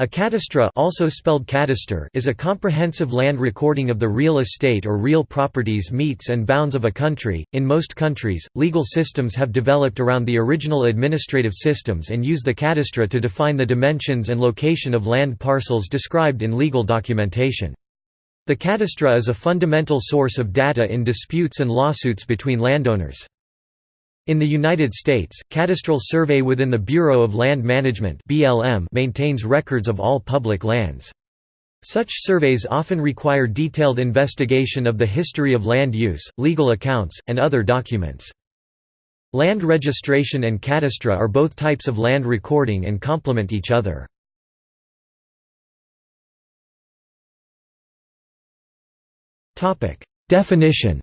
A cadastre also spelled cadaster is a comprehensive land recording of the real estate or real properties metes and bounds of a country. In most countries, legal systems have developed around the original administrative systems and use the cadastre to define the dimensions and location of land parcels described in legal documentation. The cadastre is a fundamental source of data in disputes and lawsuits between landowners. In the United States, cadastral survey within the Bureau of Land Management maintains records of all public lands. Such surveys often require detailed investigation of the history of land use, legal accounts, and other documents. Land registration and cadastre are both types of land recording and complement each other. Definition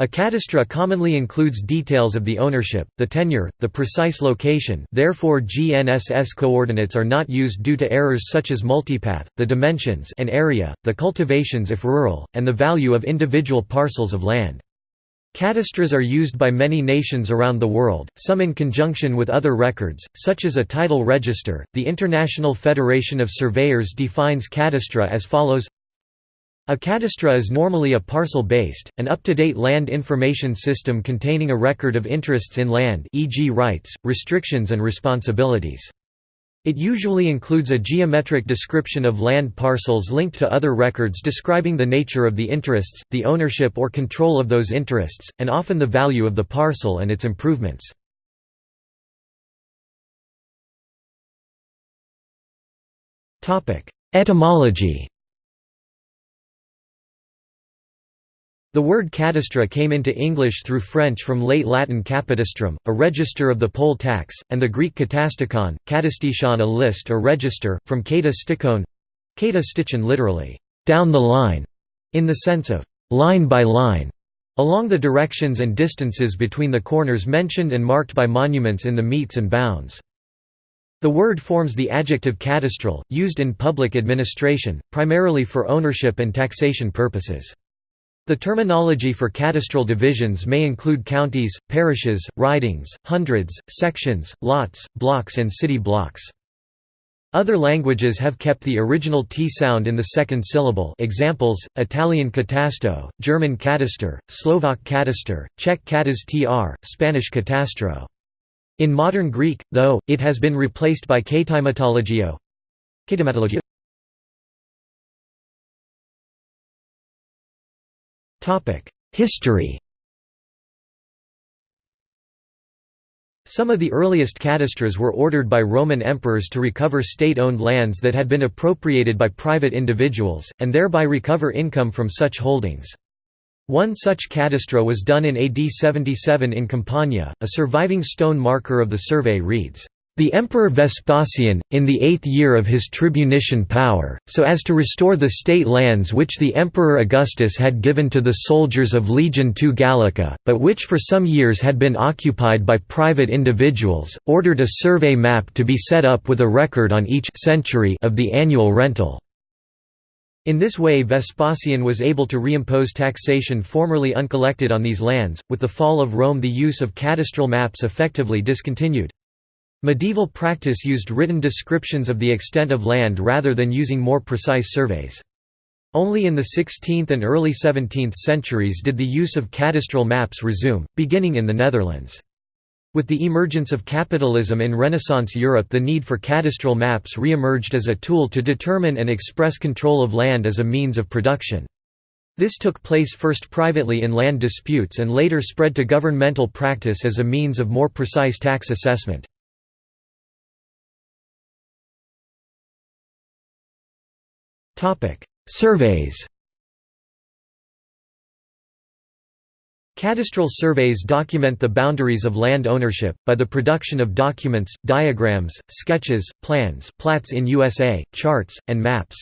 A cadastre commonly includes details of the ownership, the tenure, the precise location therefore GNSS coordinates are not used due to errors such as multipath, the dimensions and area, the cultivations if rural, and the value of individual parcels of land. Cadastres are used by many nations around the world, some in conjunction with other records, such as a title register. The International Federation of Surveyors defines cadastre as follows a cadastre is normally a parcel-based, an up-to-date land information system containing a record of interests in land e.g. rights, restrictions and responsibilities. It usually includes a geometric description of land parcels linked to other records describing the nature of the interests, the ownership or control of those interests, and often the value of the parcel and its improvements. Etymology The word cadastre came into English through French from late Latin capitastrum, a register of the poll tax, and the Greek katastikon, katastikon a list or register, from kata stikon kata stichon literally, down the line, in the sense of line by line, along the directions and distances between the corners mentioned and marked by monuments in the metes and bounds. The word forms the adjective cadastral, used in public administration, primarily for ownership and taxation purposes. The terminology for cadastral divisions may include counties, parishes, ridings, hundreds, sections, lots, blocks and city blocks. Other languages have kept the original T sound in the second syllable examples, Italian catasto, German Kataster, Slovak kataster, Czech katastr, Spanish catastro. In modern Greek, though, it has been replaced by katimatologio. History Some of the earliest cadastres were ordered by Roman emperors to recover state-owned lands that had been appropriated by private individuals, and thereby recover income from such holdings. One such cadastre was done in AD 77 in Campania. A surviving stone marker of the survey reads, the Emperor Vespasian, in the eighth year of his tribunician power, so as to restore the state lands which the Emperor Augustus had given to the soldiers of Legion II Gallica, but which for some years had been occupied by private individuals, ordered a survey map to be set up with a record on each century of the annual rental. In this way Vespasian was able to reimpose taxation formerly uncollected on these lands. With the fall of Rome the use of cadastral maps effectively discontinued. Medieval practice used written descriptions of the extent of land rather than using more precise surveys. Only in the 16th and early 17th centuries did the use of cadastral maps resume, beginning in the Netherlands. With the emergence of capitalism in Renaissance Europe the need for cadastral maps re-emerged as a tool to determine and express control of land as a means of production. This took place first privately in land disputes and later spread to governmental practice as a means of more precise tax assessment. Surveys Cadastral surveys document the boundaries of land ownership, by the production of documents, diagrams, sketches, plans plats in USA, charts, and maps.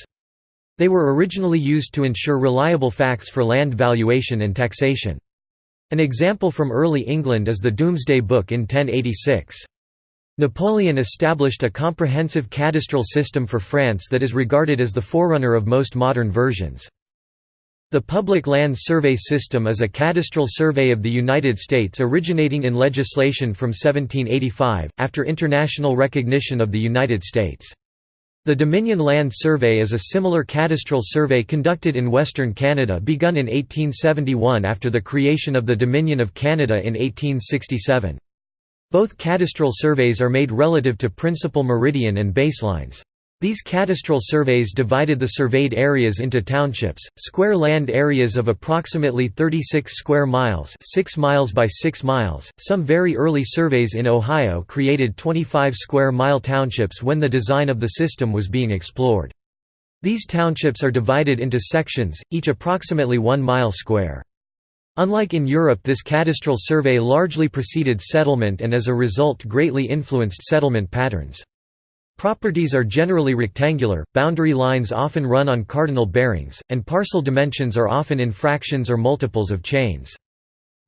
They were originally used to ensure reliable facts for land valuation and taxation. An example from early England is the Domesday Book in 1086. Napoleon established a comprehensive cadastral system for France that is regarded as the forerunner of most modern versions. The Public Land Survey System is a cadastral survey of the United States originating in legislation from 1785, after international recognition of the United States. The Dominion Land Survey is a similar cadastral survey conducted in Western Canada begun in 1871 after the creation of the Dominion of Canada in 1867. Both cadastral surveys are made relative to principal meridian and baselines. These cadastral surveys divided the surveyed areas into townships, square land areas of approximately 36 square miles 6 miles by 6 miles. Some very early surveys in Ohio created 25 square mile townships when the design of the system was being explored. These townships are divided into sections, each approximately 1 mile square. Unlike in Europe this cadastral survey largely preceded settlement and as a result greatly influenced settlement patterns. Properties are generally rectangular, boundary lines often run on cardinal bearings, and parcel dimensions are often in fractions or multiples of chains.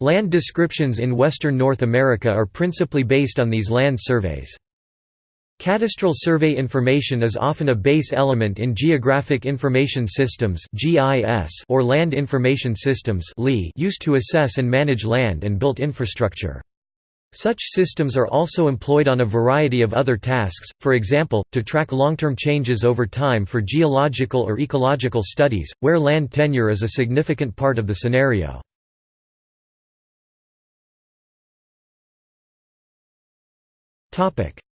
Land descriptions in western North America are principally based on these land surveys. Cadastral survey information is often a base element in Geographic Information Systems or Land Information Systems used to assess and manage land and built infrastructure. Such systems are also employed on a variety of other tasks, for example, to track long-term changes over time for geological or ecological studies, where land tenure is a significant part of the scenario.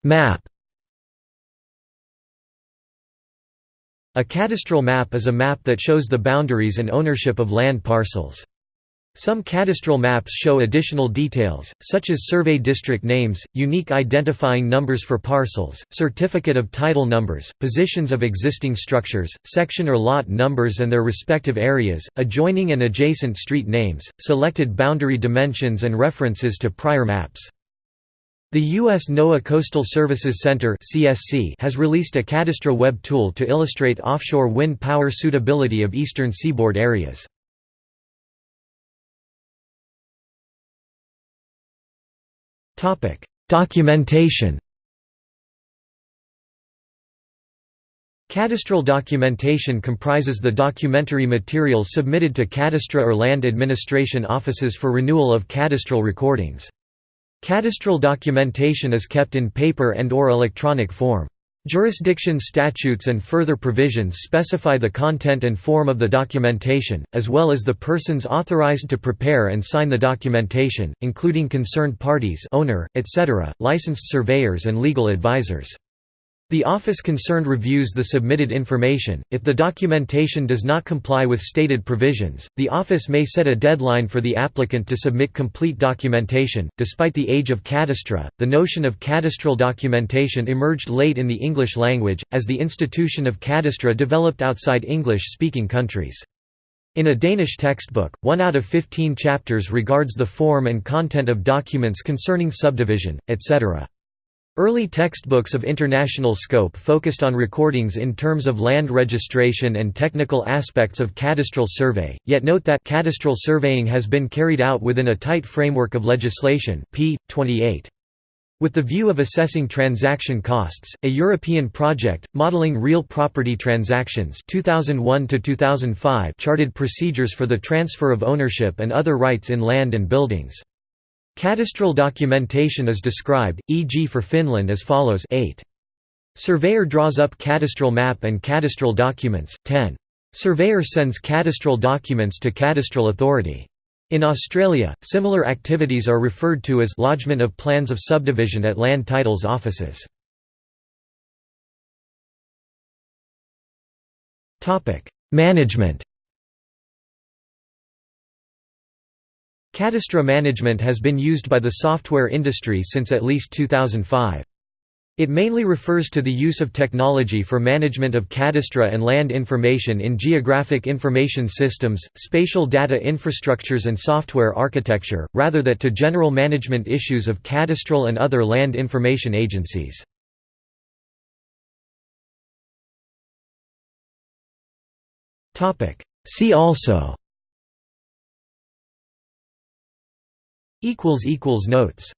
Map A cadastral map is a map that shows the boundaries and ownership of land parcels. Some cadastral maps show additional details, such as survey district names, unique identifying numbers for parcels, certificate of title numbers, positions of existing structures, section or lot numbers and their respective areas, adjoining and adjacent street names, selected boundary dimensions and references to prior maps. The U.S. NOAA Coastal Services Center has released a cadastral web tool to illustrate offshore wind power suitability of eastern seaboard areas. Documentation Cadastral documentation comprises the documentary materials submitted to cadastre or land administration offices for renewal of cadastral recordings. Cadastral documentation is kept in paper and or electronic form. Jurisdiction statutes and further provisions specify the content and form of the documentation, as well as the persons authorized to prepare and sign the documentation, including concerned parties owner, etc., licensed surveyors and legal advisors. The office concerned reviews the submitted information. If the documentation does not comply with stated provisions, the office may set a deadline for the applicant to submit complete documentation. Despite the age of cadastra, the notion of cadastral documentation emerged late in the English language, as the institution of cadastra developed outside English speaking countries. In a Danish textbook, one out of 15 chapters regards the form and content of documents concerning subdivision, etc. Early textbooks of international scope focused on recordings in terms of land registration and technical aspects of cadastral survey, yet note that cadastral surveying has been carried out within a tight framework of legislation p. 28. With the view of assessing transaction costs, a European project, modeling real property transactions 2001 charted procedures for the transfer of ownership and other rights in land and buildings. Cadastral documentation is described, e.g. for Finland as follows 8. Surveyor draws up cadastral map and cadastral documents, 10. Surveyor sends cadastral documents to cadastral authority. In Australia, similar activities are referred to as lodgement of plans of subdivision at land titles offices. Management Cadastre management has been used by the software industry since at least 2005. It mainly refers to the use of technology for management of cadastre and land information in geographic information systems, spatial data infrastructures and software architecture, rather than to general management issues of cadastral and other land information agencies. See also Notes